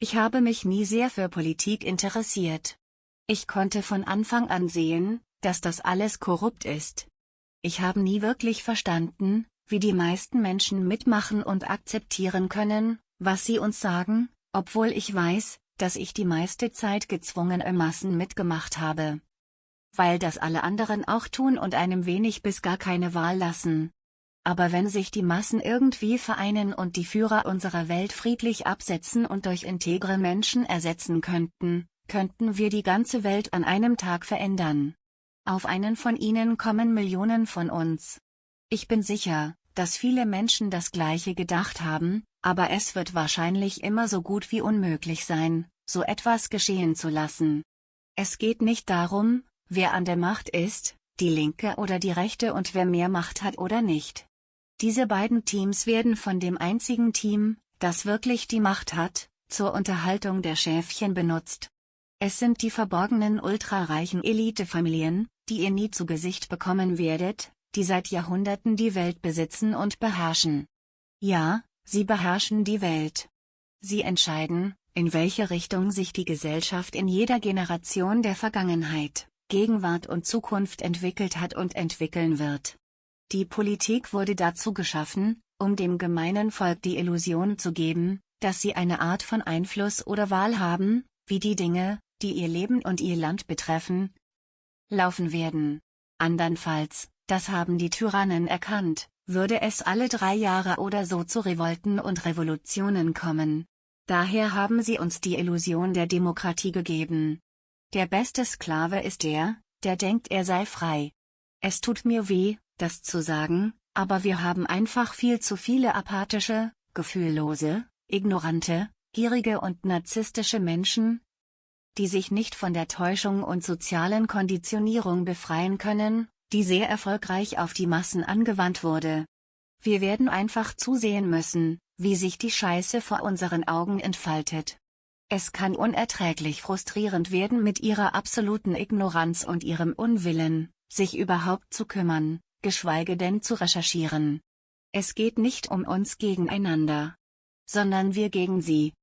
Ich habe mich nie sehr für Politik interessiert. Ich konnte von Anfang an sehen, dass das alles korrupt ist. Ich habe nie wirklich verstanden, wie die meisten Menschen mitmachen und akzeptieren können, was sie uns sagen, obwohl ich weiß, dass ich die meiste Zeit gezwungenermaßen mitgemacht habe. Weil das alle anderen auch tun und einem wenig bis gar keine Wahl lassen. Aber wenn sich die Massen irgendwie vereinen und die Führer unserer Welt friedlich absetzen und durch integre Menschen ersetzen könnten, könnten wir die ganze Welt an einem Tag verändern. Auf einen von ihnen kommen Millionen von uns. Ich bin sicher, dass viele Menschen das Gleiche gedacht haben, aber es wird wahrscheinlich immer so gut wie unmöglich sein, so etwas geschehen zu lassen. Es geht nicht darum, wer an der Macht ist, die linke oder die rechte und wer mehr Macht hat oder nicht. Diese beiden Teams werden von dem einzigen Team, das wirklich die Macht hat, zur Unterhaltung der Schäfchen benutzt. Es sind die verborgenen ultrareichen Elitefamilien, die ihr nie zu Gesicht bekommen werdet, die seit Jahrhunderten die Welt besitzen und beherrschen. Ja, sie beherrschen die Welt. Sie entscheiden, in welche Richtung sich die Gesellschaft in jeder Generation der Vergangenheit, Gegenwart und Zukunft entwickelt hat und entwickeln wird. Die Politik wurde dazu geschaffen, um dem gemeinen Volk die Illusion zu geben, dass sie eine Art von Einfluss oder Wahl haben, wie die Dinge, die ihr Leben und ihr Land betreffen, laufen werden. Andernfalls, das haben die Tyrannen erkannt, würde es alle drei Jahre oder so zu Revolten und Revolutionen kommen. Daher haben sie uns die Illusion der Demokratie gegeben. Der beste Sklave ist der, der denkt er sei frei. Es tut mir weh, das zu sagen, aber wir haben einfach viel zu viele apathische, gefühllose, ignorante, gierige und narzisstische Menschen, die sich nicht von der Täuschung und sozialen Konditionierung befreien können, die sehr erfolgreich auf die Massen angewandt wurde. Wir werden einfach zusehen müssen, wie sich die Scheiße vor unseren Augen entfaltet. Es kann unerträglich frustrierend werden mit ihrer absoluten Ignoranz und ihrem Unwillen, sich überhaupt zu kümmern, geschweige denn zu recherchieren. Es geht nicht um uns gegeneinander, sondern wir gegen sie.